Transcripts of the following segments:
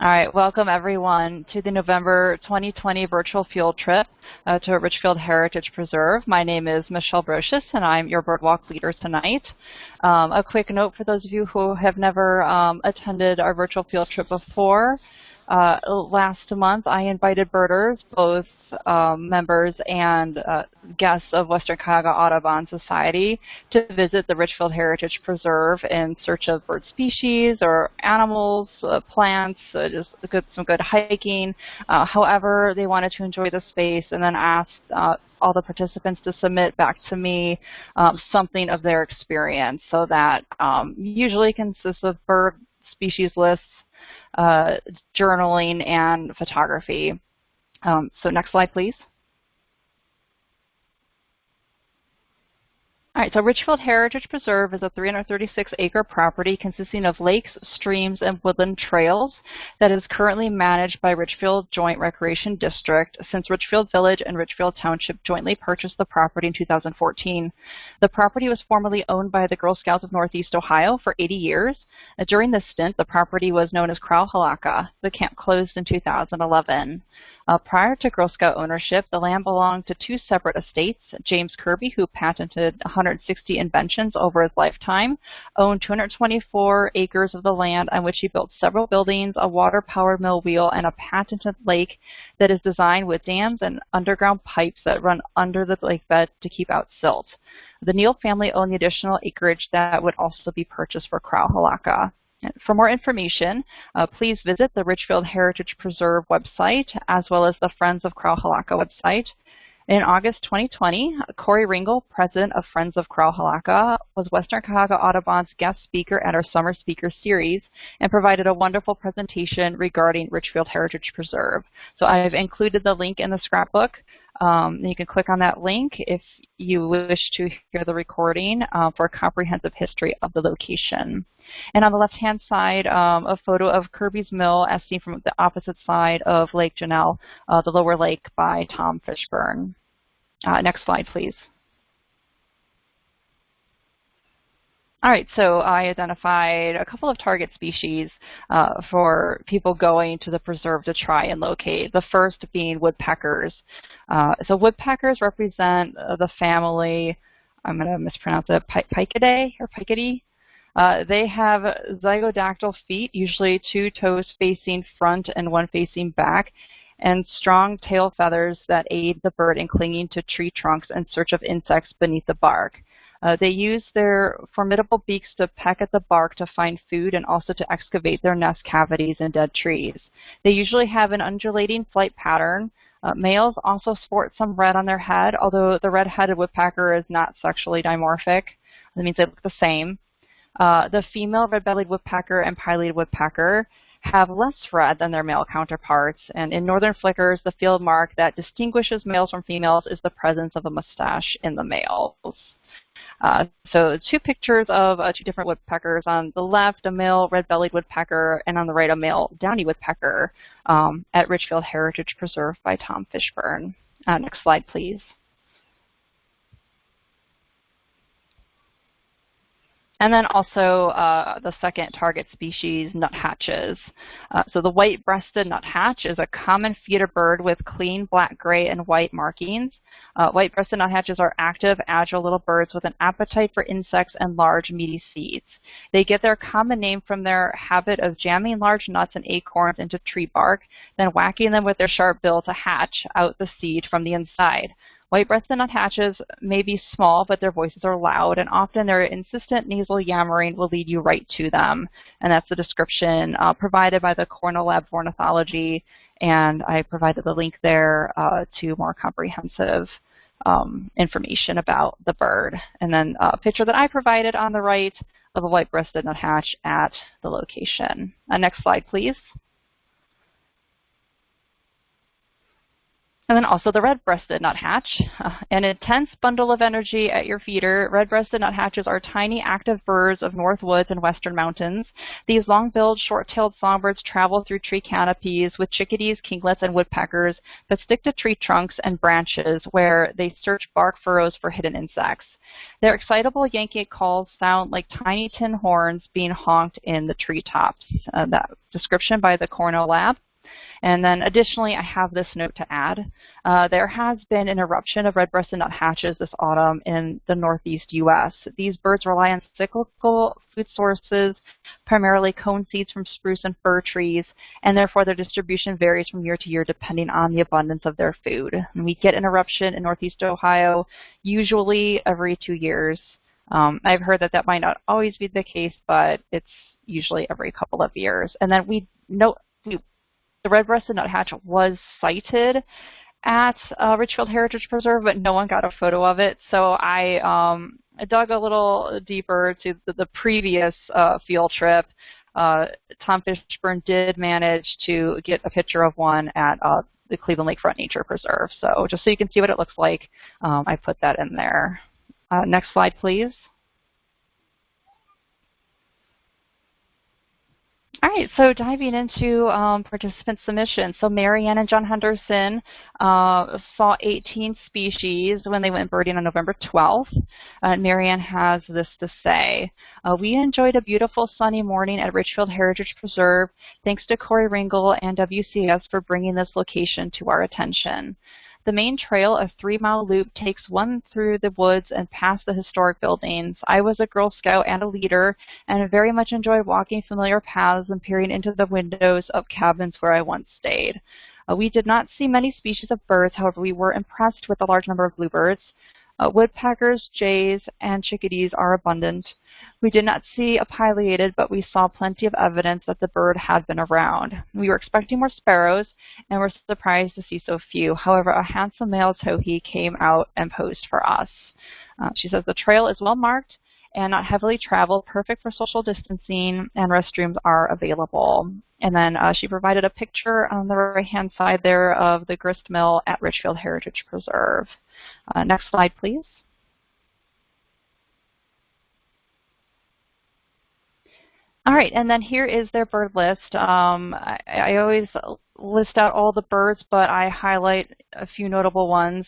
All right, welcome everyone to the November 2020 virtual field trip uh, to Richfield Heritage Preserve. My name is Michelle Brocious and I'm your birdwalk leader tonight. Um, a quick note for those of you who have never um, attended our virtual field trip before. Uh, last month, I invited birders, both um, members and uh, guests of Western Cuyahoga Audubon Society, to visit the Richfield Heritage Preserve in search of bird species or animals, uh, plants, uh, just good, some good hiking. Uh, however, they wanted to enjoy the space and then asked uh, all the participants to submit back to me um, something of their experience. So that um, usually consists of bird species lists, journaling and photography. Um, so next slide, please. All right, so Richfield Heritage Preserve is a 336-acre property consisting of lakes, streams, and woodland trails that is currently managed by Richfield Joint Recreation District since Richfield Village and Richfield Township jointly purchased the property in 2014. The property was formerly owned by the Girl Scouts of Northeast Ohio for 80 years. Uh, during this stint, the property was known as Crowell Hilaka. The camp closed in 2011. Uh, prior to Girl Scout ownership, the land belonged to two separate estates. James Kirby, who patented 160 inventions over his lifetime, owned 224 acres of the land on which he built several buildings, a water-powered mill wheel, and a patented lake that is designed with dams and underground pipes that run under the lake bed to keep out silt. The Neal family owned the additional acreage that would also be purchased for Crowell Hilaka. For more information, uh, please visit the Richfield Heritage Preserve website as well as the Friends of Crowell Hilaka website. In August 2020, Corey Ringel, president of Friends of Crowell Hilaka, was Western Cuyahoga Audubon's guest speaker at our Summer Speaker Series and provided a wonderful presentation regarding Richfield Heritage Preserve. So I've included the link in the scrapbook. Um, you can click on that link if you wish to hear the recording uh, for a comprehensive history of the location. And on the left-hand side, um, a photo of Kirby's Mill as seen from the opposite side of Lake Janelle, uh, the lower lake by Tom Fishburne. Uh, next slide, please. All right, so I identified a couple of target species uh, for people going to the preserve to try and locate. The first being woodpeckers. Uh, so woodpeckers represent the family, I'm going to mispronounce it, Picidae or Picidae. Uh, they have zygodactyl feet, usually two toes facing front and one facing back, and strong tail feathers that aid the bird in clinging to tree trunks in search of insects beneath the bark. Uh, they use their formidable beaks to peck at the bark to find food and also to excavate their nest cavities in dead trees. They usually have an undulating flight pattern. Uh, males also sport some red on their head, although the red-headed woodpecker is not sexually dimorphic. That means they look the same. Uh, the female red-bellied woodpecker and pileated woodpecker have less red than their male counterparts, and in northern flickers, the field mark that distinguishes males from females is the presence of a mustache in the males. Uh, so two pictures of uh, two different woodpeckers. On the left, a male red-bellied woodpecker, and on the right, a male downy woodpecker um, at Richfield Heritage Preserve by Tom Fishburne. Uh, next slide, please. And then also uh, the second target species, nuthatches. Uh, so the white-breasted nuthatch is a common feeder bird with clean black, gray, and white markings. Uh, white-breasted nuthatches are active, agile little birds with an appetite for insects and large, meaty seeds. They get their common name from their habit of jamming large nuts and acorns into tree bark, then whacking them with their sharp bill to hatch out the seed from the inside. White-breasted nuthatches may be small, but their voices are loud, and often their insistent nasal yammering will lead you right to them. And that's the description uh, provided by the Cornell Lab of Ornithology, and I provided the link there uh, to more comprehensive um, information about the bird. And then a picture that I provided on the right of a white-breasted nuthatch at the location. Uh, next slide, please. And then also the red-breasted nuthatch. Uh, an intense bundle of energy at your feeder, red-breasted nuthatches are tiny active birds of north woods and western mountains. These long-billed, short-tailed songbirds travel through tree canopies with chickadees, kinglets, and woodpeckers, but stick to tree trunks and branches where they search bark furrows for hidden insects. Their excitable Yankee calls sound like tiny tin horns being honked in the treetops. Uh, that description by the Cornell Lab. And then additionally, I have this note to add. Uh, there has been an eruption of red-breasted nuthatches this autumn in the northeast U.S. These birds rely on cyclical food sources, primarily cone seeds from spruce and fir trees, and therefore their distribution varies from year to year depending on the abundance of their food. And we get an eruption in northeast Ohio usually every two years. Um, I've heard that that might not always be the case, but it's usually every couple of years. And then we note we the red-breasted nuthatch was sighted at uh, Richfield Heritage Preserve, but no one got a photo of it. So I, um, dug a little deeper to the, the previous uh, field trip. Uh, Tom Fishburne did manage to get a picture of one at uh, the Cleveland Lakefront Nature Preserve. So just so you can see what it looks like, um, I put that in there. Uh, next slide, please. All right, so diving into um, participant submissions. So Marianne and John Henderson uh, saw 18 species when they went birding on November 12th. Uh, Marianne has this to say. Uh, we enjoyed a beautiful sunny morning at Richfield Heritage Preserve. Thanks to Corey Ringel and WCS for bringing this location to our attention. The main trail, a three-mile loop, takes one through the woods and past the historic buildings. I was a Girl Scout and a leader and very much enjoyed walking familiar paths and peering into the windows of cabins where I once stayed. Uh, we did not see many species of birds, however, we were impressed with the large number of bluebirds. Uh, woodpeckers, jays, and chickadees are abundant. We did not see a pileated, but we saw plenty of evidence that the bird had been around. We were expecting more sparrows and were surprised to see so few. However, a handsome male towhee came out and posed for us. Uh, she says the trail is well marked and not heavily traveled, perfect for social distancing, and restrooms are available. And then uh, she provided a picture on the right-hand side there of the grist mill at Richfield Heritage Preserve. Uh, next slide, please. All right, and then here is their bird list. Um, I, I, always list out all the birds, but I highlight a few notable ones.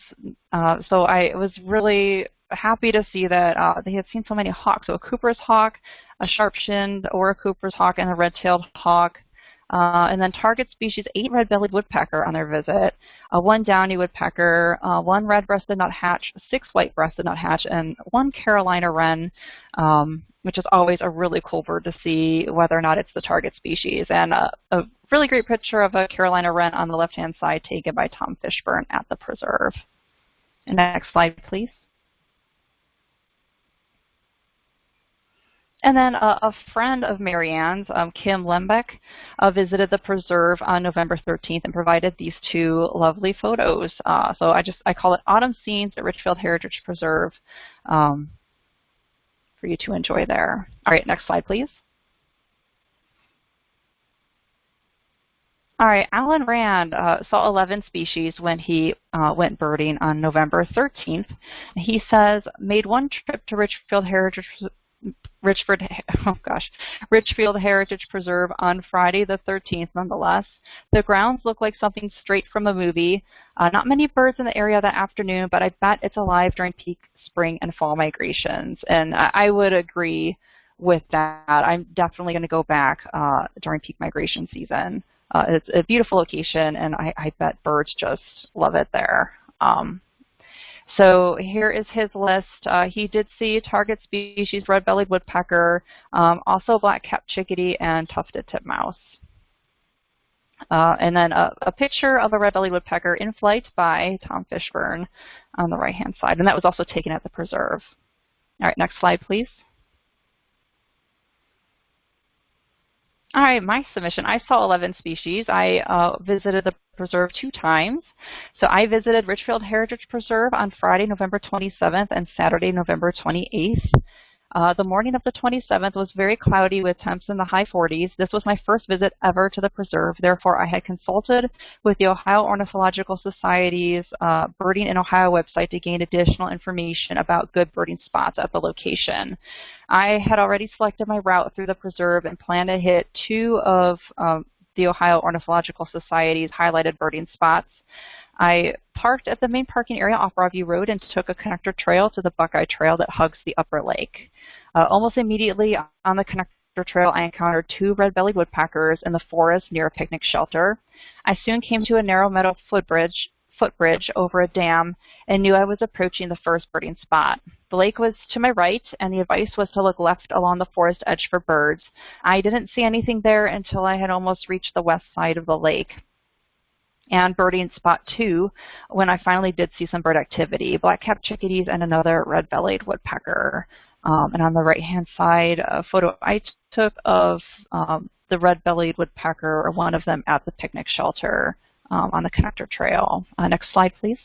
Uh, so I was really happy to see that uh, they had seen so many hawks. So a Cooper's hawk, a sharp-shinned or a Cooper's hawk, and a red-tailed hawk. Uh, and then target species, eight red-bellied woodpecker on their visit, uh, one downy woodpecker, uh, one red-breasted nuthatch, six white-breasted nuthatch, and one Carolina wren, um, which is always a really cool bird to see whether or not it's the target species. And a really great picture of a Carolina wren on the left-hand side taken by Tom Fishburne at the preserve. And next slide, please. And then uh, a friend of Marianne's, um, Kim Lembeck, uh, visited the preserve on November 13th and provided these two lovely photos. Uh, so I just I call it Autumn Scenes at Richfield Heritage Preserve um, for you to enjoy there. All right, next slide, please. All right, Alan Rand uh, saw 11 species when he uh, went birding on November 13th. He says, made one trip to Richfield Heritage Richford, oh gosh, Richfield Heritage Preserve on Friday the 13th nonetheless. The grounds look like something straight from a movie. Uh, not many birds in the area that afternoon, but I bet it's alive during peak spring and fall migrations. And I, I would agree with that. I'm definitely going to go back uh, during peak migration season. Uh, it's a beautiful location, and I, I bet birds just love it there. Um, so here is his list. Uh, he did see target species red-bellied woodpecker, um, also black-capped chickadee, and tufted titmouse. Uh, and then a, a, picture of a red-bellied woodpecker in flight by Tom Fishburne on the right-hand side. And that was also taken at the preserve. All right, next slide, please. All right, my submission. I saw 11 species. I uh, visited the preserve two times. So I visited Richfield Heritage Preserve on Friday, November 27th and Saturday, November 28th. Uh, the morning of the 27th was very cloudy with temps in the high 40s. This was my first visit ever to the preserve. Therefore, I had consulted with the Ohio Ornithological Society's uh, Birding in Ohio website to gain additional information about good birding spots at the location. I had already selected my route through the preserve and planned to hit two of um, the Ohio Ornithological Society's highlighted birding spots. I parked at the main parking area off Broadview Road and took a connector trail to the Buckeye Trail that hugs the upper lake. Uh, almost immediately on the connector trail, I encountered two red-bellied woodpeckers in the forest near a picnic shelter. I soon came to a narrow metal footbridge, footbridge over a dam and knew I was approaching the first birding spot. The lake was to my right, and the advice was to look left along the forest edge for birds. I didn't see anything there until I had almost reached the west side of the lake and birding spot two when I finally did see some bird activity, black-capped chickadees and another red-bellied woodpecker. Um, and on the right-hand side, a photo I took of um, the red-bellied woodpecker, or one of them at the picnic shelter um, on the connector trail. Uh, next slide, please.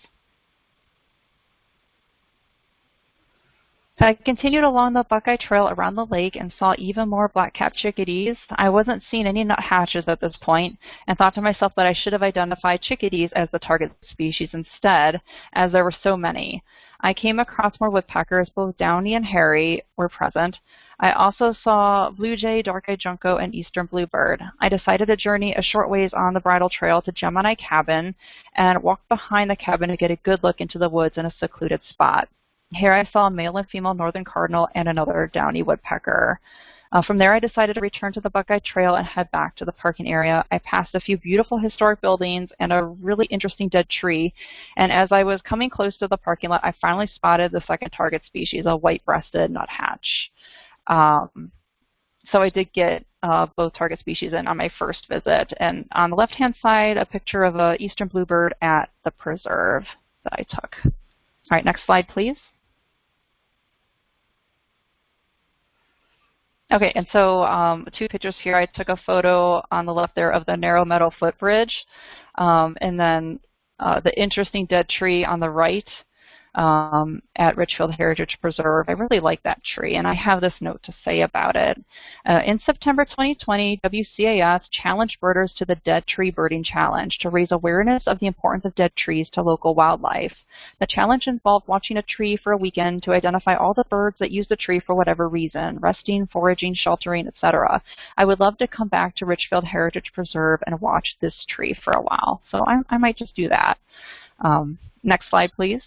I continued along the Buckeye Trail around the lake and saw even more black-capped chickadees. I wasn't seeing any nuthatches at this point and thought to myself that I should have identified chickadees as the target species instead, as there were so many. I came across more woodpeckers, both downy and hairy were present. I also saw blue jay, dark-eyed junco, and eastern bluebird. I decided to journey a short ways on the bridle trail to Gemini Cabin and walk behind the cabin to get a good look into the woods in a secluded spot. Here I saw a male and female northern cardinal and another downy woodpecker. Uh, from there, I decided to return to the Buckeye Trail and head back to the parking area. I passed a few beautiful historic buildings and a really interesting dead tree. And as I was coming close to the parking lot, I finally spotted the second target species, a white-breasted nuthatch. Um, so I did get uh, both target species in on my first visit. And on the left-hand side, a picture of a eastern bluebird at the preserve that I took. All right, next slide, please. Okay, and so um, two pictures here. I took a photo on the left there of the narrow metal footbridge, um, and then uh, the interesting dead tree on the right um, at Richfield Heritage Preserve. I really like that tree, and I have this note to say about it. Uh, in September 2020, WCAS challenged birders to the Dead Tree Birding Challenge to raise awareness of the importance of dead trees to local wildlife. The challenge involved watching a tree for a weekend to identify all the birds that use the tree for whatever reason, resting, foraging, sheltering, etc. I would love to come back to Richfield Heritage Preserve and watch this tree for a while, so I, I might just do that. Um, next slide, please.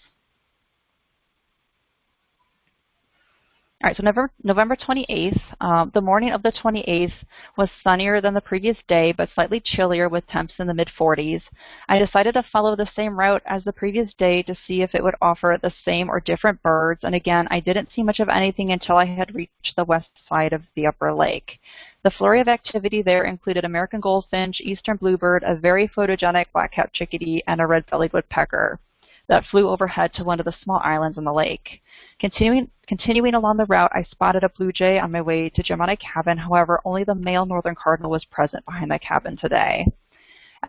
All right, so November, November 28th, um, the morning of the 28th was sunnier than the previous day, but slightly chillier with temps in the mid-40s. I decided to follow the same route as the previous day to see if it would offer the same or different birds, and again, I didn't see much of anything until I had reached the west side of the upper lake. The flurry of activity there included American goldfinch, eastern bluebird, a very photogenic black-capped chickadee, and a red-bellied woodpecker that flew overhead to one of the small islands in the lake. Continuing, continuing along the route, I spotted a blue jay on my way to Gemini Cabin. However, only the male northern cardinal was present behind the cabin today.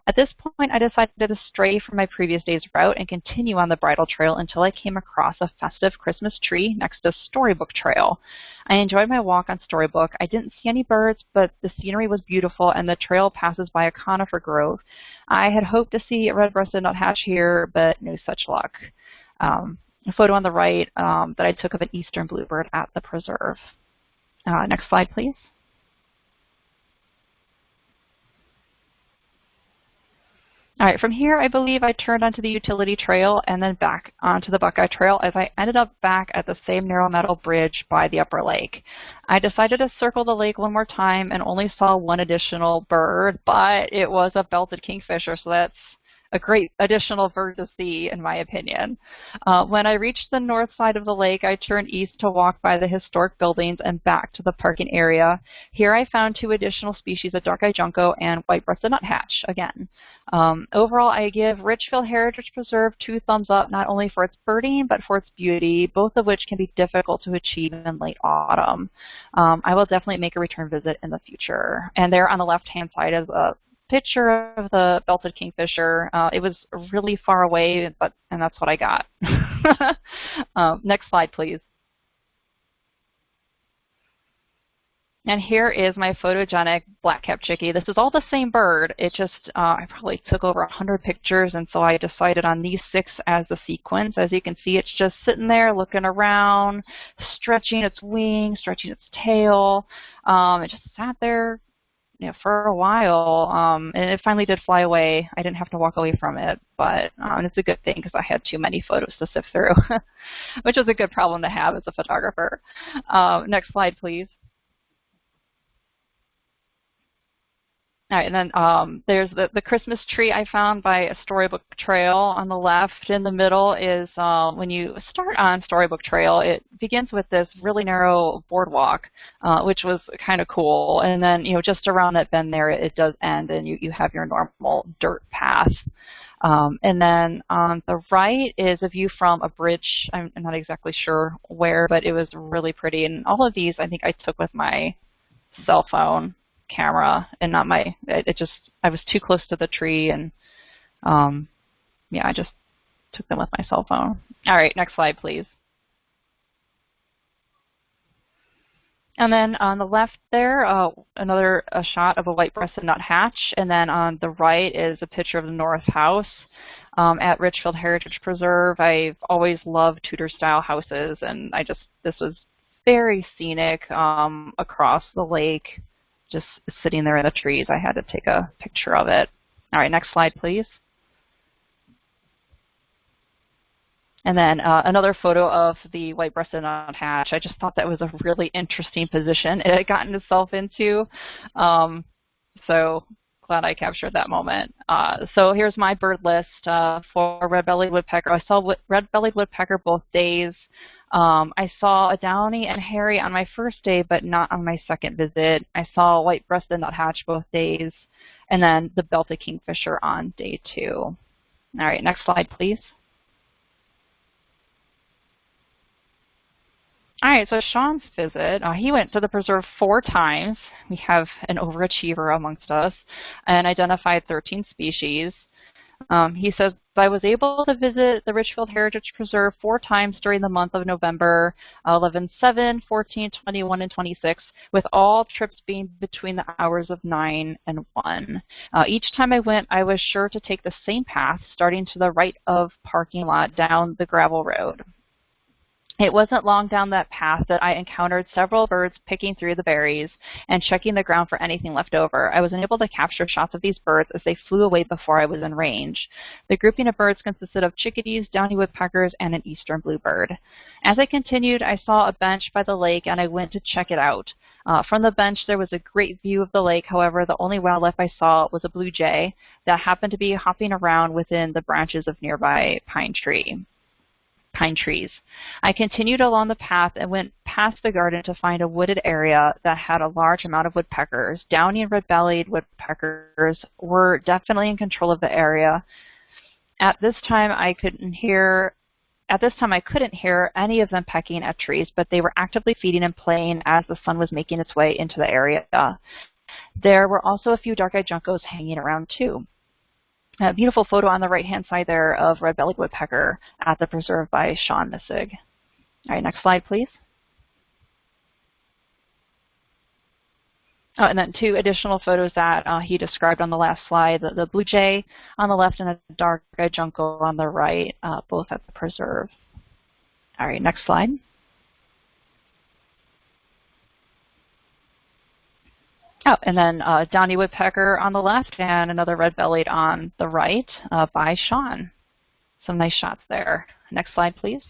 At this point, I decided to stray from my previous day's route and continue on the bridle trail until I came across a festive Christmas tree next to Storybook Trail. I enjoyed my walk on Storybook. I didn't see any birds, but the scenery was beautiful and the trail passes by a conifer grove. I had hoped to see a red-breasted nuthatch here, but no such luck. Um, a photo on the right um, that I took of an eastern bluebird at the preserve. Uh, next slide, please. All right, from here, I believe I turned onto the utility trail and then back onto the Buckeye Trail as I ended up back at the same narrow metal bridge by the upper lake. I decided to circle the lake one more time and only saw one additional bird, but it was a belted kingfisher, so that's a great additional bird to see, in my opinion. Uh, when I reached the north side of the lake, I turned east to walk by the historic buildings and back to the parking area. Here I found two additional species of dark-eyed junco and white-breasted nuthatch again. Um, overall, I give Richfield Heritage Preserve two thumbs up, not only for its birding, but for its beauty, both of which can be difficult to achieve in late autumn. Um, I will definitely make a return visit in the future. And there on the left-hand side is a picture of the belted kingfisher. Uh, it was really far away, but and that's what I got. um, next slide, please. And here is my photogenic black-capped chickie. This is all the same bird. It just, uh, I probably took over 100 pictures, and so I decided on these six as the sequence. As you can see, it's just sitting there looking around, stretching its wings, stretching its tail. Um, it just sat there you know, for a while, um, and it finally did fly away. I didn't have to walk away from it, but um, it's a good thing because I had too many photos to sift through, which is a good problem to have as a photographer. Um, next slide, please. All right, and then um, there's the, the Christmas tree I found by a Storybook Trail on the left. In the middle is uh, when you start on Storybook Trail, it begins with this really narrow boardwalk, uh, which was kind of cool. And then, you know, just around that bend there, it, it does end, and you, you have your normal dirt path. Um, and then on the right is a view from a bridge. I'm, I'm not exactly sure where, but it was really pretty. And all of these I think I took with my cell phone camera and not my it, it, just I was too close to the tree and um yeah I just took them with my cell phone. All right, next slide please. And then on the left there, uh, another a shot of a white-breasted nuthatch, and then on the right is a picture of the North House um, at Richfield Heritage Preserve. I've always loved Tudor-style houses, and I just this was very scenic um, across the lake just sitting there in the trees. I had to take a picture of it. All right, next slide, please. And then uh, another photo of the white-breasted nuthatch. I just thought that was a really interesting position it had gotten itself into. Um, so glad I captured that moment. Uh, so here's my bird list uh, for red-bellied woodpecker. I saw red-bellied woodpecker both days. Um, I saw a downy and hairy on my first day, but not on my second visit. I saw white-breasted nuthatch both days, and then the belted kingfisher on day two. All right, next slide, please. All right, so Sean's visit, uh, he went to the preserve four times. We have an overachiever amongst us and identified 13 species. Um, he says, I was able to visit the Richfield Heritage Preserve four times during the month of November 11, 7, 14, 21, and 26, with all trips being between the hours of 9 and 1. Uh, each time I went, I was sure to take the same path, starting to the right of parking lot down the gravel road. It wasn't long down that path that I encountered several birds picking through the berries and checking the ground for anything left over. I was unable to capture shots of these birds as they flew away before I was in range. The grouping of birds consisted of chickadees, downy woodpeckers, and an eastern bluebird. As I continued, I saw a bench by the lake and I went to check it out. Uh, from the bench, there was a great view of the lake. However, the only wildlife I saw was a blue jay that happened to be hopping around within the branches of nearby pine tree pine trees. I continued along the path and went past the garden to find a wooded area that had a large amount of woodpeckers. Downy and red-bellied woodpeckers were definitely in control of the area. At this time, I couldn't hear at this time, I couldn't hear any of them pecking at trees, but they were actively feeding and playing as the sun was making its way into the area. There were also a few dark-eyed juncos hanging around too. A beautiful photo on the right-hand side there of red-bellied woodpecker at the preserve by Sean Missig. All right, next slide, please. Oh, and then two additional photos that uh, he described on the last slide, the, the blue jay on the left and a dark-eyed junco on the right, uh, both at the preserve. All right, next slide. Oh, and then uh, Downy Woodpecker on the left and another red-bellied on the right uh, by Sean. Some nice shots there. Next slide, please.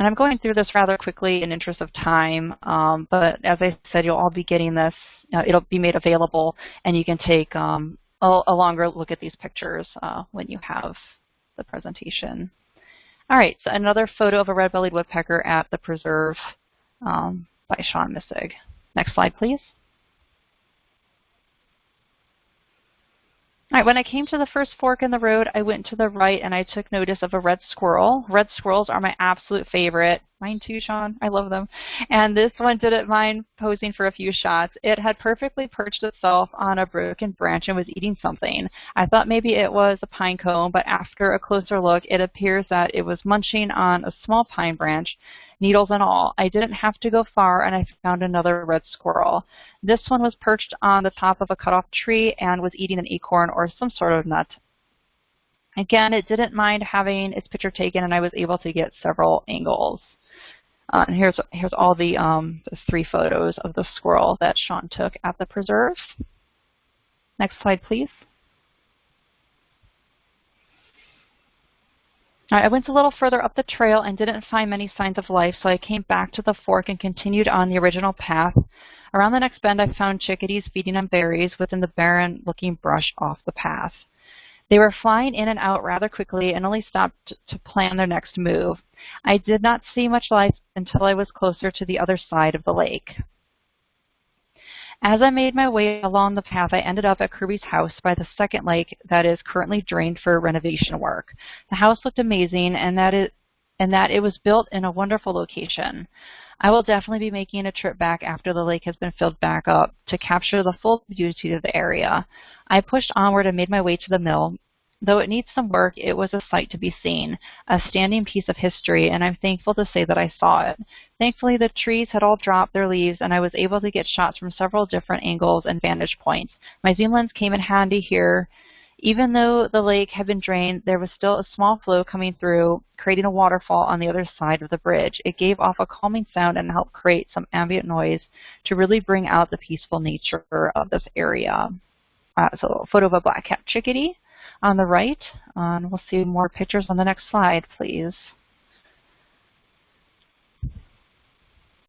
And I'm going through this rather quickly in interest of time, um, but as I said, you'll all be getting this. Uh, it'll be made available, and you can take um, a, a, longer look at these pictures uh, when you have the presentation. All right, so another photo of a red-bellied woodpecker at the preserve um, by Sean Missig. Next slide, please. All right, when I came to the first fork in the road, I went to the right and I took notice of a red squirrel. Red squirrels are my absolute favorite. Mine too, Sean. I love them. And this one didn't mind posing for a few shots. It had perfectly perched itself on a broken branch and was eating something. I thought maybe it was a pine cone, but after a closer look, it appears that it was munching on a small pine branch needles and all. I didn't have to go far and I found another red squirrel. This one was perched on the top of a cut-off tree and was eating an acorn or some sort of nut. Again, it didn't mind having its picture taken and I was able to get several angles. Uh, and here's, here's all the, um, the three photos of the squirrel that Sean took at the preserve. Next slide, please. I went a little further up the trail and didn't find many signs of life, so I came back to the fork and continued on the original path. Around the next bend, I found chickadees feeding on berries within the barren-looking brush off the path. They were flying in and out rather quickly and only stopped to plan their next move. I did not see much life until I was closer to the other side of the lake. As I made my way along the path, I ended up at Kirby's house by the second lake that is currently drained for renovation work. The house looked amazing and that it and that it was built in a wonderful location. I will definitely be making a trip back after the lake has been filled back up to capture the full beauty of the area. I pushed onward and made my way to the mill, Though it needs some work, it was a sight to be seen, a standing piece of history, and I'm thankful to say that I saw it. Thankfully, the trees had all dropped their leaves, and I was able to get shots from several different angles and vantage points. My zoom lens came in handy here. Even though the lake had been drained, there was still a small flow coming through, creating a waterfall on the other side of the bridge. It gave off a calming sound and helped create some ambient noise to really bring out the peaceful nature of this area. Uh, so a photo of a black-capped chickadee on the right. and we'll see more pictures on the next slide, please.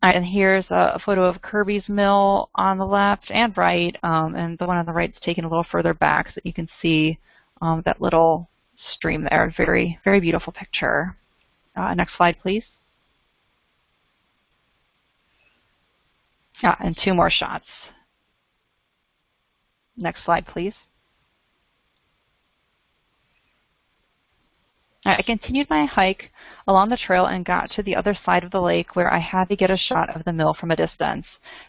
and here's a photo of Kirby's Mill on the left and right, um, and the one on the right is taken a little further back so that you can see um, that little stream there. Very, very beautiful picture. Uh, next slide, please. Yeah, and two more shots. Next slide, please. I continued my hike along the trail and got to the other side of the lake where I had to get a shot of the mill from a distance.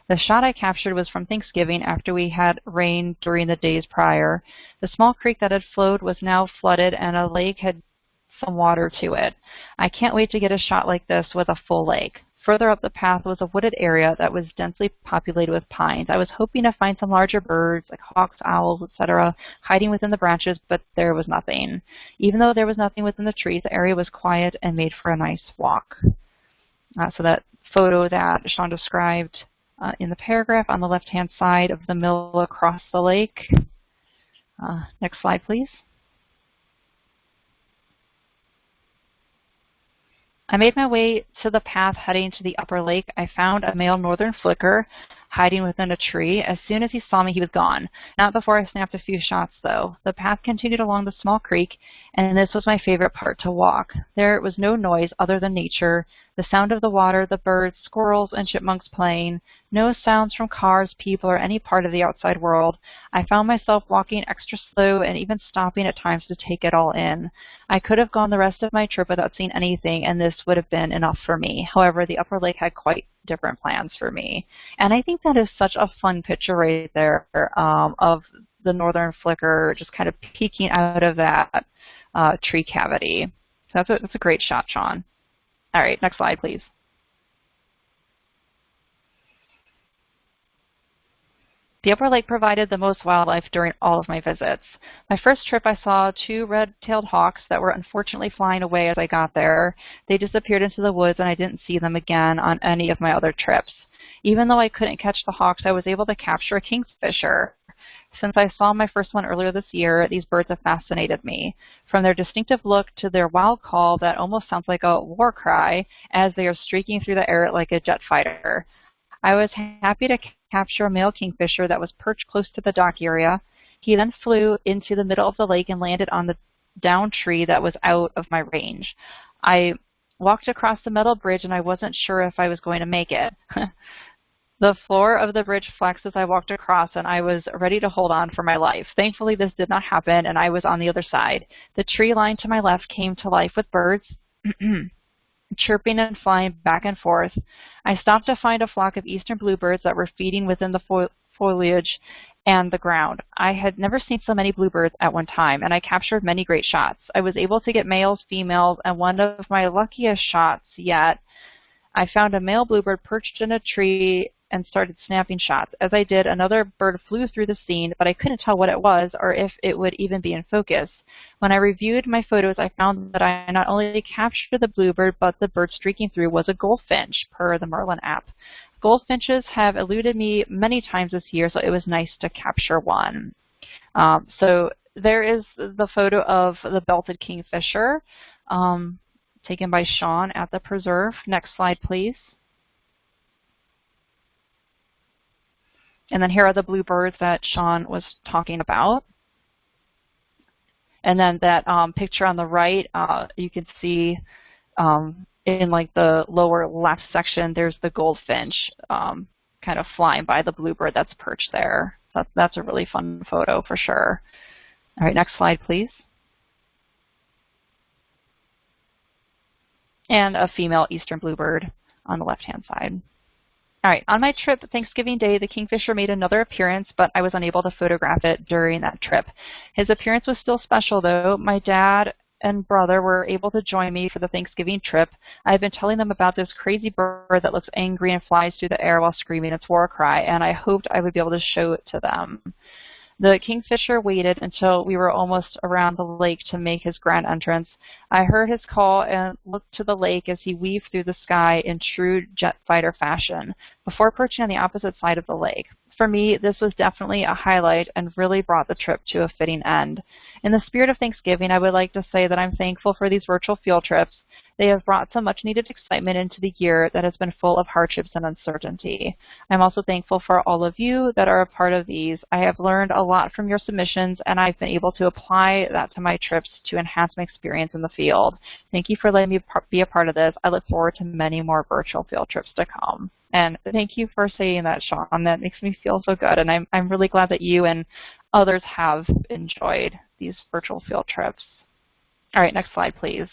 The shot I captured was from Thanksgiving after we had rain during the days prior. The small creek that had flowed was now flooded and a lake had some water to it. I can't wait to get a shot like this with a full lake. Further up the path was a wooded area that was densely populated with pines. I was hoping to find some larger birds, like hawks, owls, etc., hiding within the branches, but there was nothing. Even though there was nothing within the trees, the area was quiet and made for a nice walk. Uh, so that photo that Sean described uh, in the paragraph on the left-hand side of the mill across the lake. Uh, next slide, please. I made my way to the path heading to the upper lake. I found a male northern flicker hiding within a tree. As soon as he saw me, he was gone. Not before I snapped a few shots, though. The path continued along the small creek, and this was my favorite part to walk. There was no noise other than nature, the sound of the water, the birds, squirrels, and chipmunks playing, no sounds from cars, people, or any part of the outside world. I found myself walking extra slow and even stopping at times to take it all in. I could have gone the rest of my trip without seeing anything, and this would have been enough for me. However, the upper lake had quite different plans for me. And I think that is such a fun picture right there um, of the northern flicker just kind of peeking out of that uh, tree cavity. That's a, that's a great shot, Sean. All right, next slide, please. The upper lake provided the most wildlife during all of my visits. My first trip I saw two red-tailed hawks that were unfortunately flying away as I got there. They disappeared into the woods and I didn't see them again on any of my other trips. Even though I couldn't catch the hawks, I was able to capture a kingfisher. Since I saw my first one earlier this year, these birds have fascinated me. From their distinctive look to their wild call that almost sounds like a war cry as they are streaking through the air like a jet fighter. I was happy to capture a male kingfisher that was perched close to the dock area. He then flew into the middle of the lake and landed on the down tree that was out of my range. I walked across the metal bridge and I wasn't sure if I was going to make it. the floor of the bridge flexed as I walked across and I was ready to hold on for my life. Thankfully this did not happen and I was on the other side. The tree line to my left came to life with birds. chirping and flying back and forth. I stopped to find a flock of eastern bluebirds that were feeding within the fo foliage and the ground. I had never seen so many bluebirds at one time, and I captured many great shots. I was able to get males, females, and one of my luckiest shots yet I found a male bluebird perched in a tree and started snapping shots. As I did, another bird flew through the scene, but I couldn't tell what it was or if it would even be in focus. When I reviewed my photos, I found that I not only captured the bluebird, but the bird streaking through was a goldfinch, per the Merlin app. Goldfinches have eluded me many times this year, so it was nice to capture one. Um, so there is the photo of the belted kingfisher um, taken by Sean at the preserve. Next slide, please. And then here are the bluebirds that Sean was talking about. And then that um, picture on the right, uh, you can see um, in like the lower left section, there's the goldfinch um, kind of flying by the bluebird that's perched there. That, that's a really fun photo for sure. All right, next slide, please. And a female eastern bluebird on the left-hand side. All right, on my trip Thanksgiving Day, the kingfisher made another appearance, but I was unable to photograph it during that trip. His appearance was still special, though. My dad and brother were able to join me for the Thanksgiving trip. I have been telling them about this crazy bird that looks angry and flies through the air while screaming its war cry, and I hoped I would be able to show it to them. The kingfisher waited until we were almost around the lake to make his grand entrance. I heard his call and looked to the lake as he weaved through the sky in true jet fighter fashion, before perching on the opposite side of the lake. For me, this was definitely a highlight and really brought the trip to a fitting end. In the spirit of Thanksgiving, I would like to say that I'm thankful for these virtual field trips they have brought some much needed excitement into the year that has been full of hardships and uncertainty. I'm also thankful for all of you that are a part of these. I have learned a lot from your submissions and I've been able to apply that to my trips to enhance my experience in the field. Thank you for letting me be a part of this. I look forward to many more virtual field trips to come. And thank you for saying that, Sean. That makes me feel so good. And I'm, I'm really glad that you and others have enjoyed these virtual field trips. All right, next slide, please.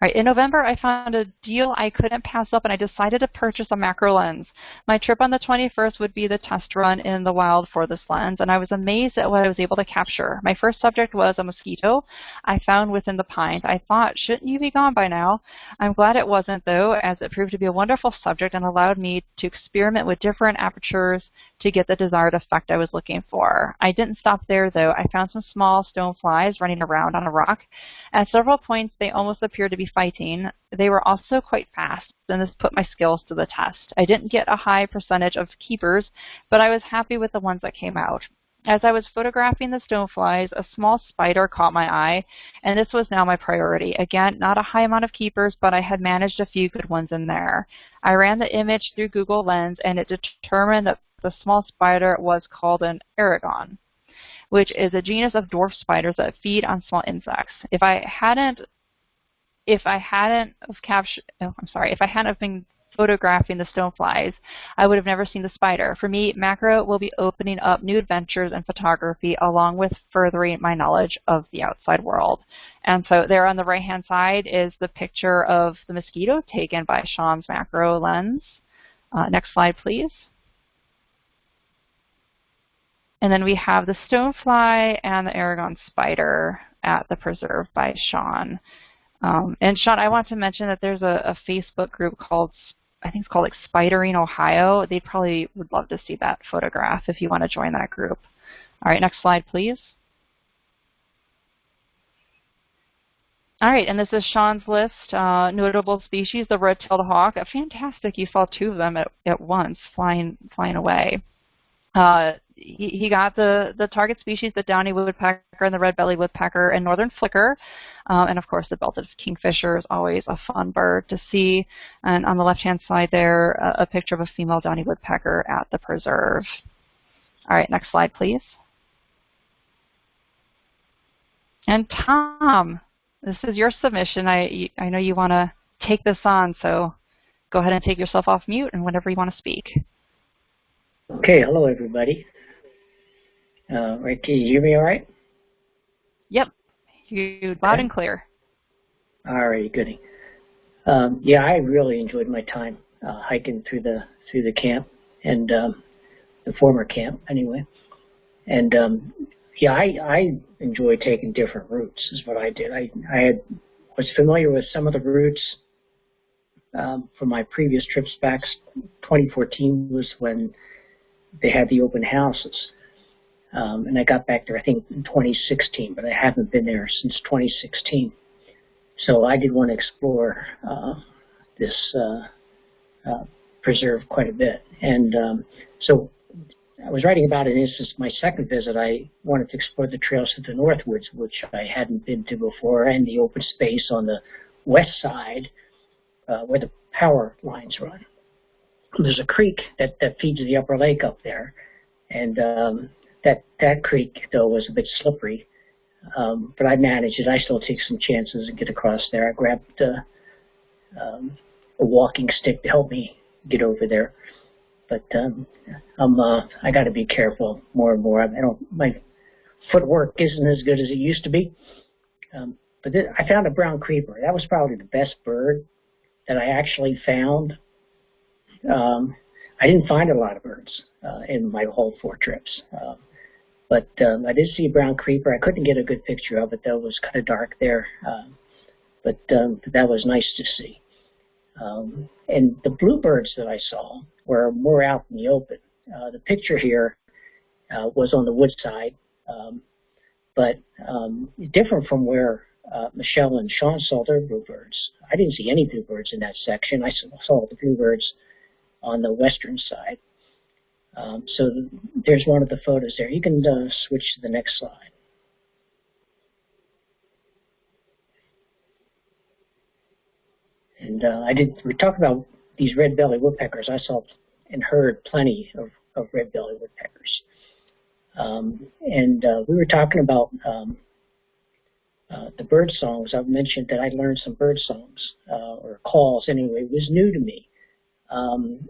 Right, in November, I found a deal I couldn't pass up, and I decided to purchase a macro lens. My trip on the 21st would be the test run in the wild for this lens, and I was amazed at what I was able to capture. My first subject was a mosquito I found within the pines. I thought, shouldn't you be gone by now? I'm glad it wasn't, though, as it proved to be a wonderful subject and allowed me to experiment with different apertures to get the desired effect I was looking for. I didn't stop there, though. I found some small stone flies running around on a rock. At several points, they almost appeared to be fighting. They were also quite fast, and this put my skills to the test. I didn't get a high percentage of keepers, but I was happy with the ones that came out. As I was photographing the stoneflies, a small spider caught my eye, and this was now my priority. Again, not a high amount of keepers, but I had managed a few good ones in there. I ran the image through Google Lens, and it determined that the small spider was called an aragon, which is a genus of dwarf spiders that feed on small insects. If I hadn't if I hadn't captured, oh, I'm sorry, if I hadn't been photographing the stoneflies, I would have never seen the spider. For me, macro will be opening up new adventures in photography along with furthering my knowledge of the outside world. And so there on the right-hand side is the picture of the mosquito taken by Sean's macro lens. Uh, next slide, please. And then we have the stonefly and the Aragon spider at the preserve by Sean. Um, and Sean, I want to mention that there's a, a, Facebook group called, I think it's called like Spidering Ohio. They probably would love to see that photograph if you want to join that group. All right, next slide, please. All right, and this is Sean's list. Uh, notable species, the red-tailed hawk. Fantastic, you saw two of them at, at once flying, flying away. Uh, he, he, got the, the target species, the downy woodpecker and the red-bellied woodpecker and northern flicker. Uh, and of course, the belted kingfisher is always a fun bird to see. And on the left-hand side there, a, a picture of a female downy woodpecker at the preserve. All right, next slide, please. And Tom, this is your submission. I, I know you want to take this on, so go ahead and take yourself off mute and whenever you want to speak. Okay, hello everybody. Uh, right, can you hear me all right? Yep, you loud okay. and clear. All right, goody. Um, yeah, I really enjoyed my time uh, hiking through the through the camp and um, the former camp anyway. And um, yeah, I I enjoy taking different routes. Is what I did. I I had was familiar with some of the routes um, from my previous trips back. 2014 was when they had the open houses. Um, and I got back there, I think, in 2016, but I haven't been there since 2016. So I did want to explore uh, this uh, uh, preserve quite a bit. And um, so I was writing about it, and this is my second visit. I wanted to explore the trails to the Northwoods, which I hadn't been to before, and the open space on the west side uh, where the power lines run. There's a creek that, that feeds the upper lake up there, and um, that that creek though was a bit slippery, um, but I managed it. I still take some chances and get across there. I grabbed uh, um, a walking stick to help me get over there, but um, I'm uh, I got to be careful more and more. I don't my footwork isn't as good as it used to be. Um, but I found a brown creeper. That was probably the best bird that I actually found. Um, I didn't find a lot of birds uh, in my whole four trips. Um, but um, I did see a brown creeper. I couldn't get a good picture of it, though. It was kind of dark there. Um, but um, that was nice to see. Um, and the bluebirds that I saw were more out in the open. Uh, the picture here uh, was on the wood side, um, but um, different from where uh, Michelle and Sean saw their bluebirds. I didn't see any bluebirds in that section. I saw the bluebirds on the western side. Um, so there's one of the photos there. You can uh, switch to the next slide. And uh, I did. We talked about these red-bellied woodpeckers. I saw and heard plenty of, of red-bellied woodpeckers. Um, and uh, we were talking about um, uh, the bird songs. I've mentioned that I learned some bird songs uh, or calls. Anyway, it was new to me. Um,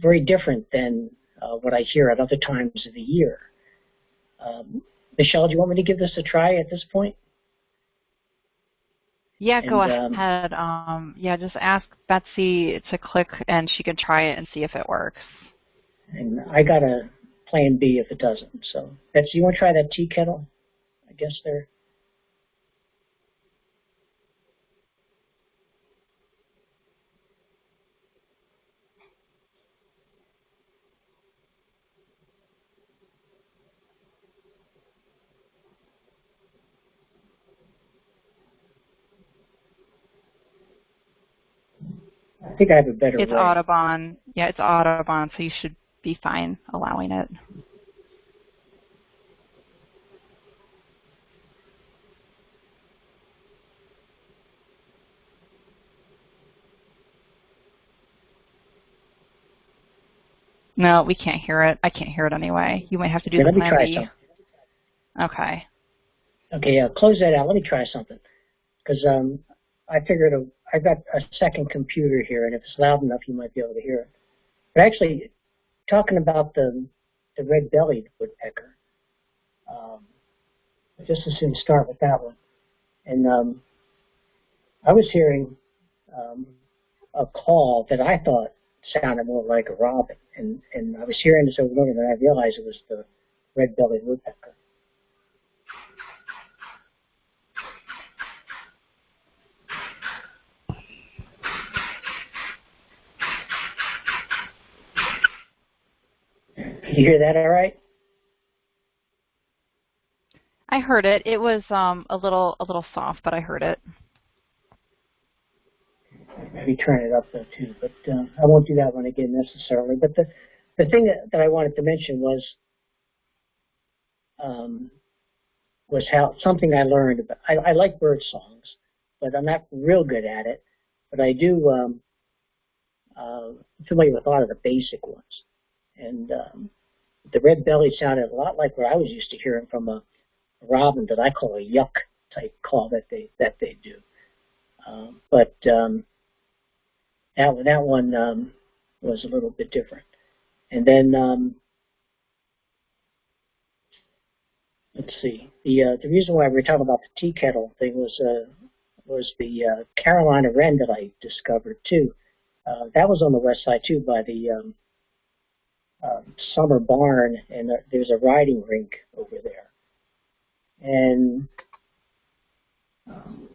very different than uh, what I hear at other times of the year. Um, Michelle, do you want me to give this a try at this point? Yeah, and, go ahead. Um, um, yeah, just ask Betsy to click and she can try it and see if it works. And I got a plan B if it doesn't. So, Betsy, you want to try that tea kettle? I guess there. I think I have a better It's way. Audubon. Yeah, it's Audubon, so you should be fine allowing it. No, we can't hear it. I can't hear it anyway. You might have to do okay, the let me try B. Something. Okay. Okay, uh, close that out. Let me try something. Because um, I figured I've got a second computer here, and if it's loud enough, you might be able to hear it. But actually, talking about the the red-bellied woodpecker, um, just as soon start with that one. And um, I was hearing um, a call that I thought sounded more like a robin, and and I was hearing this over and over, and I realized it was the red-bellied woodpecker. You hear that all right? I heard it. It was um, a little a little soft, but I heard it. Maybe turn it up though too, but uh, I won't do that one again necessarily. But the the thing that, that I wanted to mention was um, was how something I learned about. I, I like bird songs, but I'm not real good at it. But I do um, uh, familiar with a lot of the basic ones, and um, the red belly sounded a lot like what I was used to hearing from a robin that I call a yuck type call that they that they do. Um, but um, that that one um, was a little bit different. And then um, let's see. The uh, the reason why we are talking about the tea kettle thing was uh, was the uh, Carolina wren that I discovered too. Uh, that was on the west side too, by the um, summer barn, and there's a riding rink over there. And um,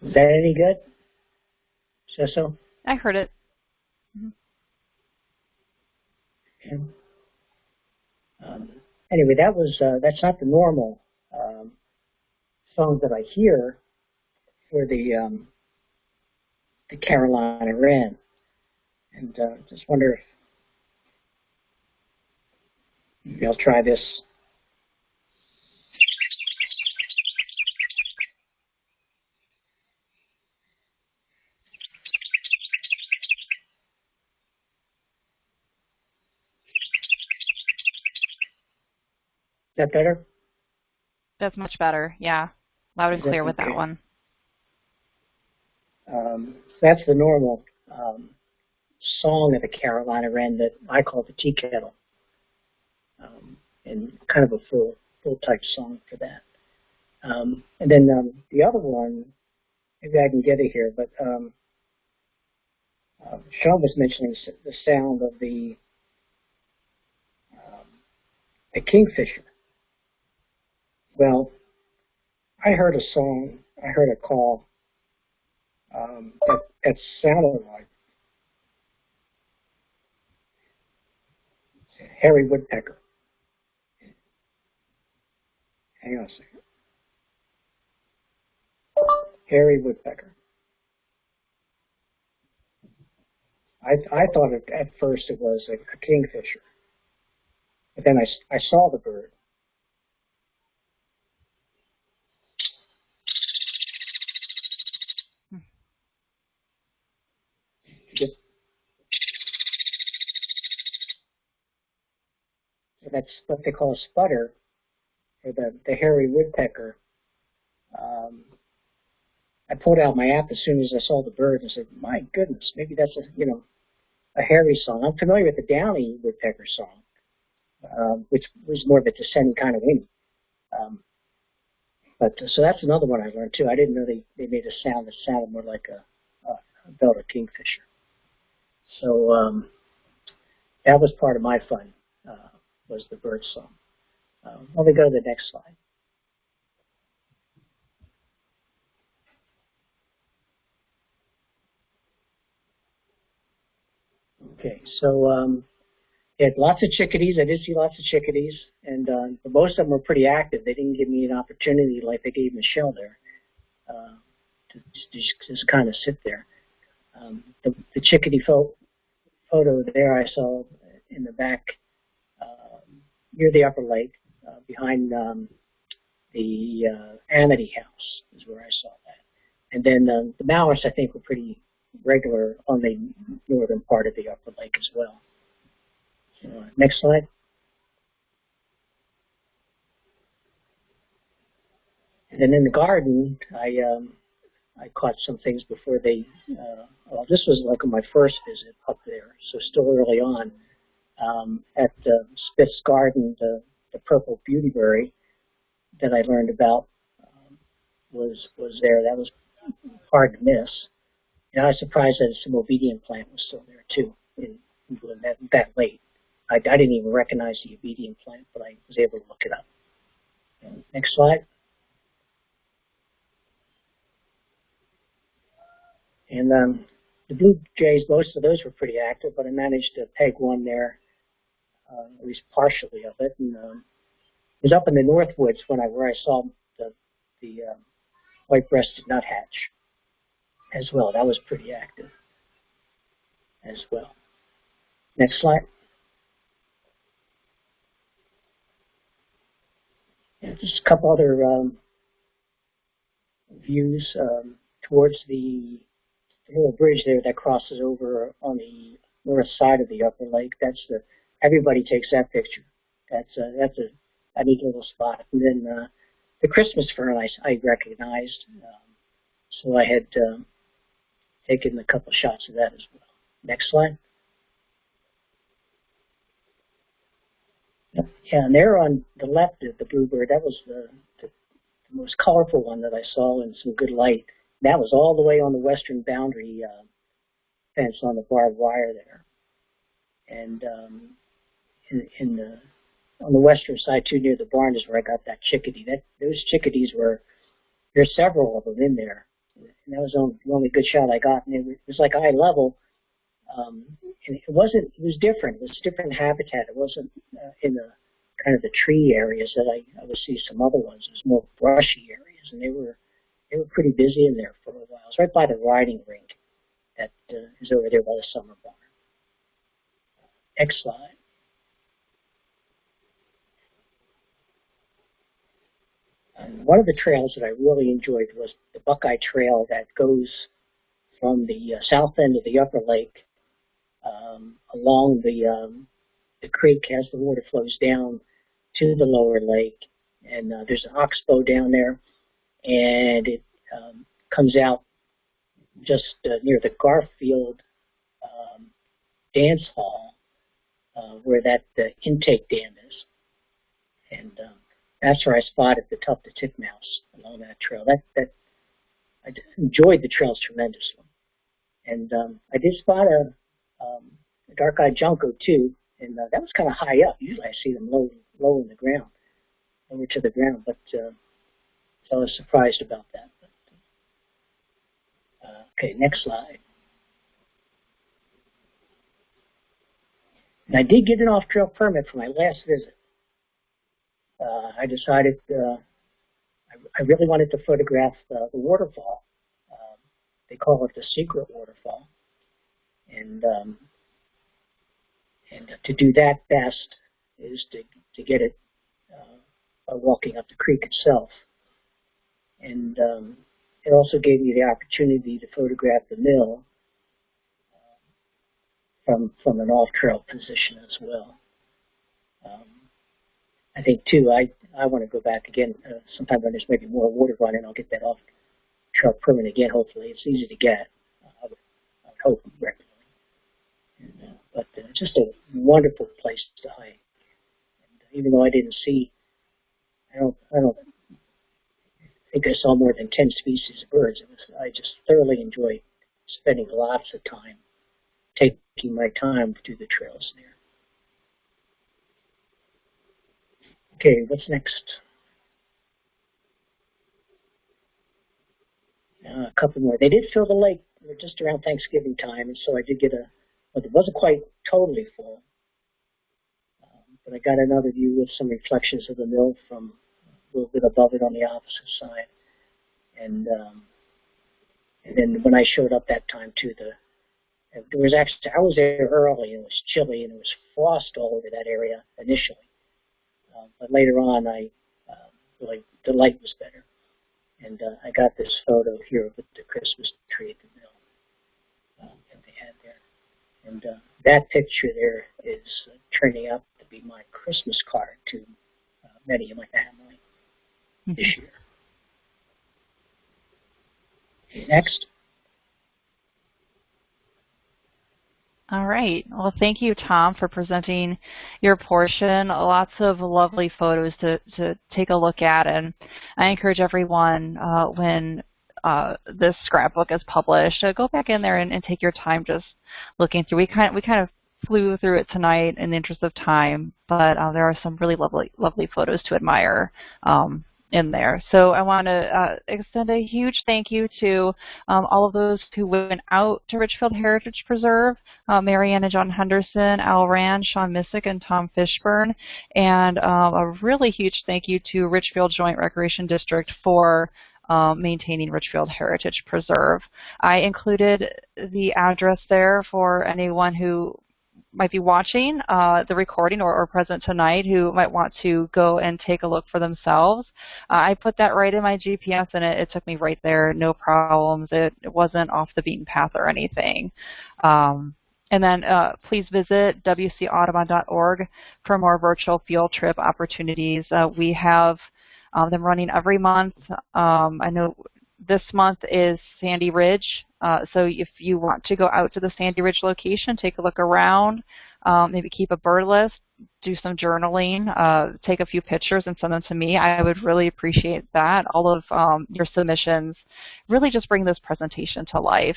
Is that any good, Cecil? I heard it. Um, anyway, that was uh, that's not the normal um, songs that I hear for the um, the Carolina Wren, and uh, just wonder if maybe I'll try this. That better? That's much better. Yeah. Loud and clear with that one. Um, that's the normal um, song of the Carolina Wren that I call the tea kettle, um, and kind of a full full type song for that. Um, and then um, the other one, maybe I can get it here, but um, uh, Sean was mentioning the sound of the um, the kingfisher. Well, I heard a song, I heard a call um, that, that sounded like Hairy Woodpecker. Hang on a second. Hairy Woodpecker. I, I thought it, at first it was a, a kingfisher, but then I, I saw the bird. Just, so that's what they call a sputter for the, the hairy woodpecker. Um, I pulled out my app as soon as I saw the bird and said, "My goodness, maybe that's a you know a hairy song." I'm familiar with the downy woodpecker song, um, which was more of a descending kind of whinny. Um, but uh, so that's another one I learned too. I didn't know they, they made a sound that sounded more like a, a, a belted kingfisher. So um, that was part of my fun uh, was the bird song. Um, let me go to the next slide. Okay, so um, they had lots of chickadees. I did see lots of chickadees, and uh, most of them were pretty active. They didn't give me an opportunity like they gave Michelle there uh, to, to just, kind of sit there. Um, the, the chickadee pho- photo there I saw in the back um, near the upper lake, uh, behind um, the uh, Amity House is where I saw that. And then um, the mallards I think were pretty regular on the northern part of the upper lake as well. Uh, next slide. And then in the garden, I um, I caught some things before they. Uh, well, this was like my first visit up there, so still early on. Um, at the Spitz Garden, the, the purple beautyberry that I learned about um, was was there. That was hard to miss. And I was surprised that some obedient plant was still there too, in, that, that late. I, I didn't even recognize the obedient plant, but I was able to look it up. Next slide. And um, the blue jays, most of those were pretty active, but I managed to peg one there, uh, at least partially of it. And um, was up in the north woods when I where I saw the the um, white-breasted nuthatch as well. That was pretty active as well. Next slide. Just a couple other um, views um, towards the little bridge there that crosses over on the north side of the upper lake. That's the everybody takes that picture. That's a, that's a, a neat little spot. And then uh, the Christmas fern I, I recognized, um, so I had um, taken a couple shots of that as well. Next slide. Yeah, and there on the left of the bluebird, that was the, the, the most colorful one that I saw in some good light. That was all the way on the western boundary uh, fence on the barbed wire there. And um, in, in the on the western side too, near the barn is where I got that chickadee. That those chickadees were there's several of them in there, and that was the only good shot I got. And it was like eye level, um, and it wasn't. It was different. It was different habitat. It wasn't uh, in the kind of the tree areas that I, I would see some other ones. It was more brushy areas, and they were they were pretty busy in there for a while. It was right by the riding rink that uh, is over there by the summer barn. Next slide. One of the trails that I really enjoyed was the Buckeye Trail that goes from the uh, south end of the upper lake um, along the um, the creek as the water flows down to the lower lake. And uh, there's an oxbow down there, and it um, comes out just uh, near the Garfield um, Dance Hall, uh, where that uh, intake dam is. And um, that's where I spotted the tufted titmouse along that trail. That that I enjoyed the trails tremendously, and um, I did spot a, um, a dark-eyed junco too, and uh, that was kind of high up. Usually I see them low low in the ground, over to the ground, but uh, so I was surprised about that. But, uh, okay, next slide. And I did get an off-trail permit for my last visit uh, I decided uh, I, I, really wanted to photograph the, the waterfall. Um, they call it the secret waterfall. And um, and to do that best is to, to get it uh, by walking up the creek itself. And um, it also gave me the opportunity to photograph the mill uh, from from an off-trail position as well. Um, I think too, I I want to go back again uh, sometime when there's maybe more water running. I'll get that off trail permit again. Hopefully, it's easy to get. Uh, I, would, hope regularly. And, uh, but uh, just a wonderful place to hike. And uh, even though I didn't see, I don't I don't think I saw more than ten species of birds. It was I just thoroughly enjoyed spending lots of time taking my time do the trails there. Okay, what's next? Uh, a couple more. They did fill the lake just around Thanksgiving time, and so I did get a, well, it wasn't quite totally full, um, but I got another view with some reflections of the mill from a little bit above it on the opposite side. And um, and then when I showed up that time too, the there was actually I was there early and it was chilly and it was frost all over that area initially. Uh, but later on, I uh, really the light was better, and uh, I got this photo here with the Christmas tree at the mill uh, that they had there, and uh, that picture there is uh, turning out to be my Christmas card to uh, many of my family mm-hmm. this year. Next. All right. Well, thank you, Tom, for presenting your portion. Lots of lovely photos to, to take a look at. And I encourage everyone uh, when uh, this scrapbook is published, uh, go back in there and, and, take your time just looking through. We kind of, we kind of flew through it tonight in the interest of time, but uh, there are some really lovely, lovely photos to admire. Um, in there. So I want to uh, extend a huge thank you to um, all of those who went out to Richfield Heritage Preserve, uh, Marianne and John Henderson, Al Rand, Sean Missick, and Tom Fishburne, and um, a really huge thank you to Richfield Joint Recreation District for um, maintaining Richfield Heritage Preserve. I included the address there for anyone who might be watching uh, the recording or, or, present tonight who might want to go and take a look for themselves. Uh, I put that right in my GPS and it, it took me right there, no problems. It, it, wasn't off the beaten path or anything. Um, and then uh, please visit wcaudubon.org for more virtual field trip opportunities. Uh, we have um, them running every month. Um, I know this month is Sandy Ridge. Uh, so if you want to go out to the Sandy Ridge location, take a look around, um, maybe keep a bird list, do some journaling, uh, take a few pictures and send them to me. I would really appreciate that. All of um, your submissions really just bring this presentation to life.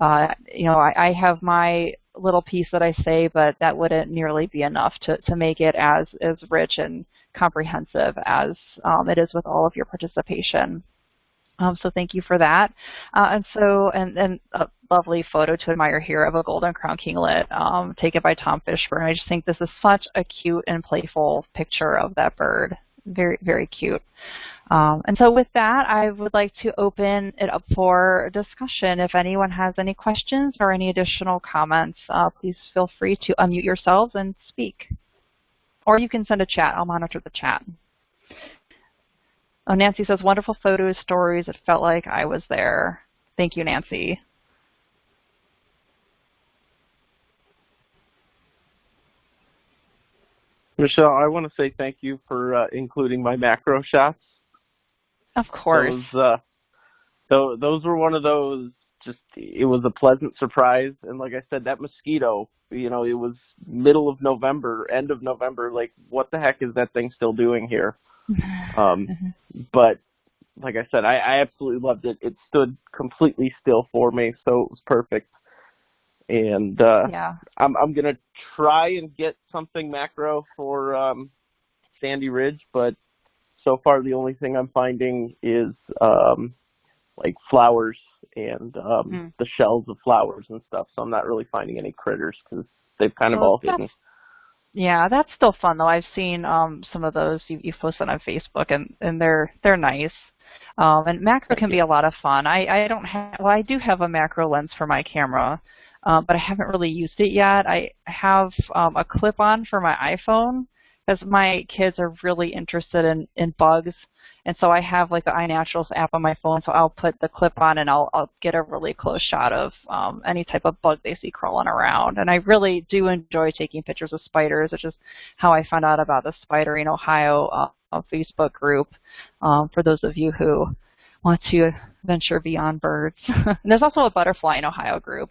Uh, you know, I, I, have my little piece that I say, but that wouldn't nearly be enough to, to make it as, as rich and comprehensive as um, it is with all of your participation. Um, so thank you for that. Uh, and so, and, and a lovely photo to admire here of a golden crown kinglet um, taken by Tom Fishburne. I just think this is such a cute and playful picture of that bird. Very, very cute. Um, and so with that, I would like to open it up for discussion. If anyone has any questions or any additional comments, uh, please feel free to unmute yourselves and speak. Or you can send a chat. I'll monitor the chat. Oh, Nancy says, wonderful photos, stories. It felt like I was there. Thank you, Nancy. Michelle, I want to say thank you for uh, including my macro shots. Of course. Those, uh, those, those were one of those, just, it was a pleasant surprise. And like I said, that mosquito, you know, it was middle of November, end of November, like what the heck is that thing still doing here? Um, mm-hmm. but like I said, I, I absolutely loved it. It stood completely still for me, so it was perfect. And uh, yeah. I'm I'm gonna try and get something macro for um, Sandy Ridge, but so far the only thing I'm finding is um, like flowers and um, mm. the shells of flowers and stuff. So I'm not really finding any critters because they've kind of well, all hidden. Yeah, that's still fun though. I've seen um, some of those you, you've posted on Facebook, and and they're they're nice. Um, and macro can be a lot of fun. I I don't have well, I do have a macro lens for my camera, uh, but I haven't really used it yet. I have um, a clip-on for my iPhone because my kids are really interested in in bugs and so I have like the iNaturalist app on my phone, so I'll put the clip on and I'll, I'll get a really close shot of um, any type of bug they see crawling around. And I really do enjoy taking pictures of spiders, which is how I found out about the Spider in Ohio uh, Facebook group um, for those of you who want to venture beyond birds. there's also a butterfly in Ohio group.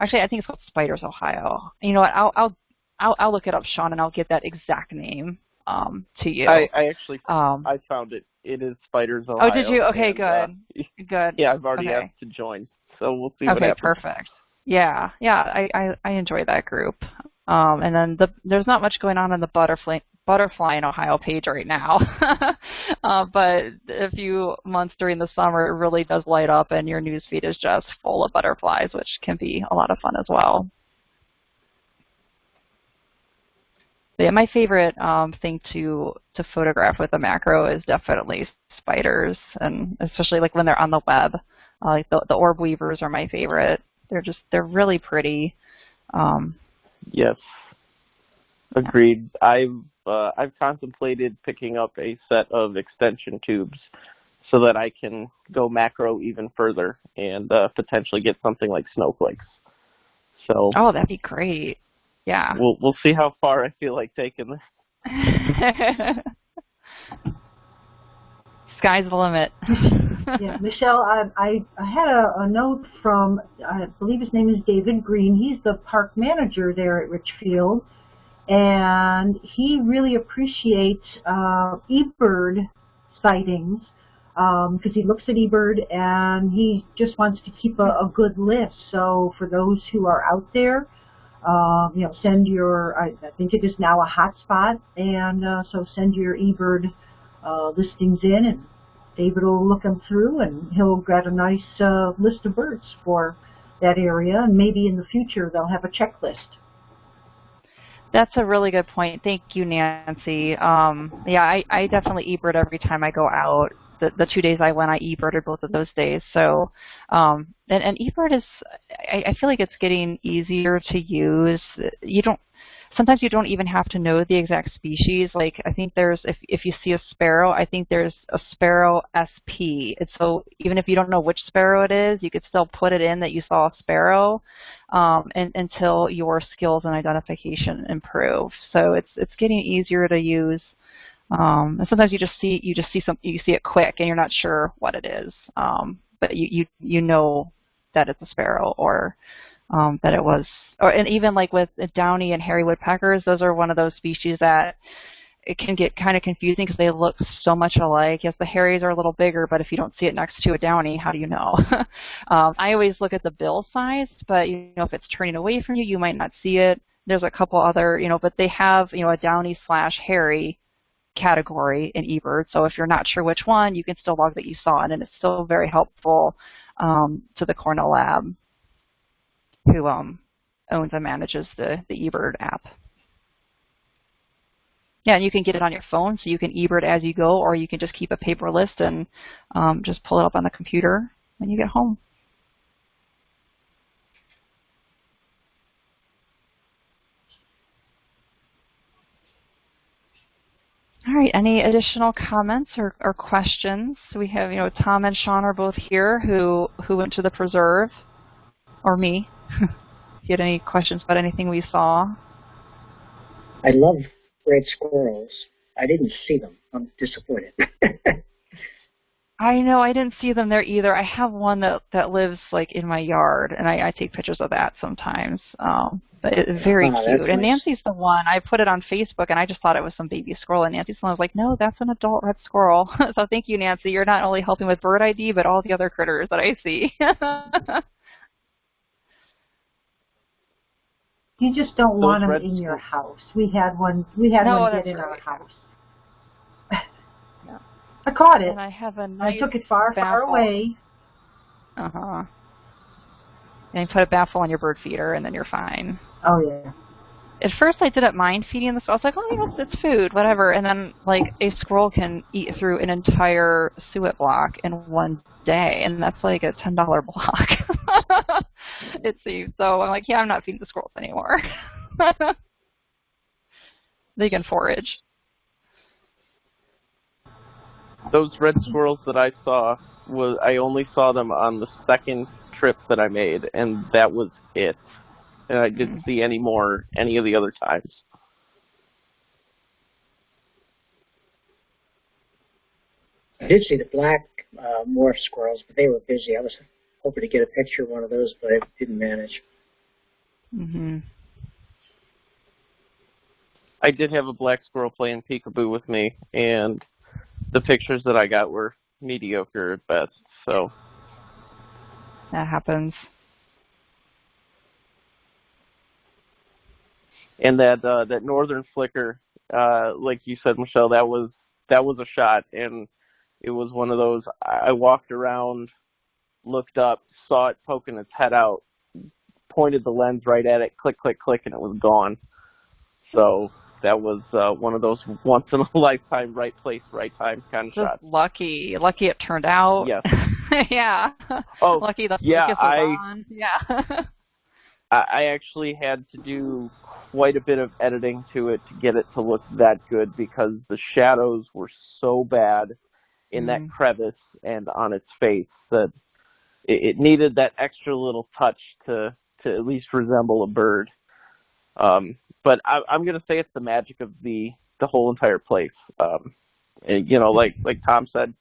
Actually, I think it's called Spiders Ohio. You know what? I'll, I'll I'll, I'll look it up, Sean, and I'll get that exact name um, to you. I, I actually um, I found it. It is Spiders Ohio. Oh, did you? Okay, and, good. Uh, good. Yeah, I've already okay. asked to join, so we'll see okay, what happens. Okay, perfect. Yeah, yeah, I, I I enjoy that group. Um, and then the there's not much going on in the butterfly butterfly in Ohio page right now. uh, but a few months during the summer, it really does light up, and your newsfeed is just full of butterflies, which can be a lot of fun as well. But yeah, my favorite um, thing to to photograph with a macro is definitely spiders, and especially like when they're on the web. Uh, like the the orb weavers are my favorite. They're just they're really pretty. Um, yes, agreed. I've uh, I've contemplated picking up a set of extension tubes so that I can go macro even further and uh, potentially get something like snowflakes. So. Oh, that'd be great. Yeah. We'll we'll see how far I feel like taking this. Sky's the limit. yeah, Michelle, I, I, I had a, a note from, I believe his name is David Green. He's the park manager there at Richfield, and he really appreciates uh, eBird sightings because um, he looks at eBird and he just wants to keep a, a good list. So for those who are out there, uh, you know, send your, I, I, think it is now a hotspot, and uh, so send your eBird uh, listings in, and David will look them through, and he'll get a nice uh, list of birds for that area, and maybe in the future they'll have a checklist. That's a really good point. Thank you, Nancy. Um, yeah, I, I definitely eBird every time I go out the, the two days I went, I eBirded both of those days. So, um, and, and eBird is, I, I feel like it's getting easier to use. You don't, sometimes you don't even have to know the exact species. Like I think there's, if, if you see a sparrow, I think there's a sparrow SP. And so even if you don't know which sparrow it is, you could still put it in that you saw a sparrow um, and, until your skills and identification improve. So it's, it's getting easier to use. Um, and sometimes you just see you just see some you see it quick and you're not sure what it is, um, but you, you you know that it's a sparrow or um, that it was, or and even like with downy and hairy woodpeckers, those are one of those species that it can get kind of confusing because they look so much alike. Yes, the hairies are a little bigger, but if you don't see it next to a downy, how do you know? um, I always look at the bill size, but you know if it's turning away from you, you might not see it. There's a couple other, you know, but they have you know a downy slash hairy category in eBird. So if you're not sure which one, you can still log that you saw it, and it's still very helpful um, to the Cornell Lab who um, owns and manages the, the eBird app. Yeah, and you can get it on your phone, so you can eBird as you go, or you can just keep a paper list and um, just pull it up on the computer when you get home. All right, any additional comments or, or questions? We have, you know, Tom and Sean are both here who, who went to the preserve, or me. if you had any questions about anything we saw. I love red squirrels. I didn't see them. I'm disappointed. I know I didn't see them there either. I have one that that lives like in my yard, and I, I take pictures of that sometimes. Um, but it's very Oh, cute. that's And. Nancy's the one. I put it on Facebook, and I just thought it was some baby squirrel. And Nancy's the one was like, "No, that's an adult red squirrel." so thank you, Nancy. You're not only helping with bird ID, but all the other critters that I see. You just don't Those want them red in your house. We had one. We had No, one get in our house. I caught it. and I have a I nice took it far, far away. Uh huh. And you put a baffle on your bird feeder, and then you're fine. Oh yeah. At first, I didn't mind feeding the. I was like, oh, yeah, it's, it's food, whatever. And then, like, a squirrel can eat through an entire suet block in one day, and that's like a ten dollar block. it seems. So I'm like, yeah, I'm not feeding the squirrels anymore. they can forage. Those red squirrels that I saw was I only saw them on the second trip that I made, and that was it. And I didn't see any more any of the other times. I did see the black uh, morph squirrels, but they were busy. I was hoping to get a picture of one of those, but I didn't manage. hmm I did have a black squirrel playing peekaboo with me, and the pictures that I got were mediocre at best. So That happens. and that uh, that northern flicker, uh, like you said, Michelle, that was that was a shot, and it was one of those. I I walked around, looked up, saw it poking its head out, pointed the lens right at it, click, click, click, and it was gone. So that was uh, one of those once in a lifetime, right place, right time kind of Just shots. lucky. Lucky it turned out. Yes. yeah. Oh, lucky the yeah, focus was I- on. Yeah. I I actually had to do quite a bit of editing to it to get it to look that good because the shadows were so bad in that Mhm. crevice and on its face that it, it needed that extra little touch to to at least resemble a bird. Um, but I, I'm going to say it's the magic of the the whole entire place. Um, and, you know, like like Tom said,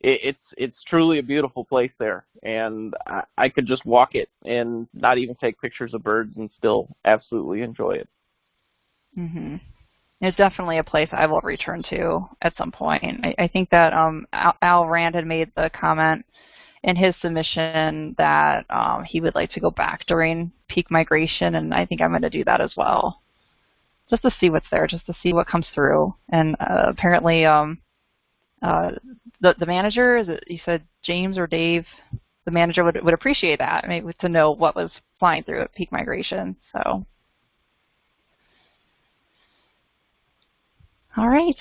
it, it's it's truly a beautiful place there, and I, I could just walk it and not even take pictures of birds and still absolutely enjoy it. hmm It's definitely a place I will return to at some point. I, I think that um, Al, Al Rand had made the comment in his submission that um, he would like to go back during peak migration, and I think I'm going to do that as well, just to see what's there, just to see what comes through. And uh, apparently, um, uh, the the manager, is it, you said James or Dave, the manager would would appreciate that, maybe to know what was flying through at peak migration. So. All right.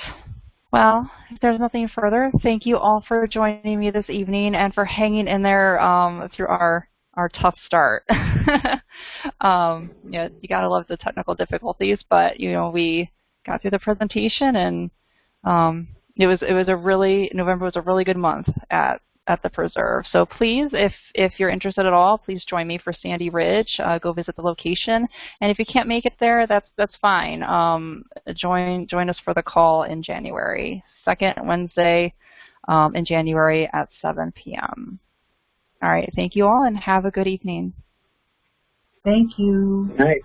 Well, if there's nothing further, thank you all for joining me this evening and for hanging in there um, through our our tough start. um, yeah, you gotta love the technical difficulties, but you know we got through the presentation and um, it was it was a really November was a really good month at at the preserve. So please, if if you're interested at all, please join me for Sandy Ridge. Uh, go visit the location, and if you can't make it there, that's that's fine. Um, join join us for the call in January, second Wednesday um, in January at 7 p.m. All right, thank you all, and have a good evening. Thank you. Good night.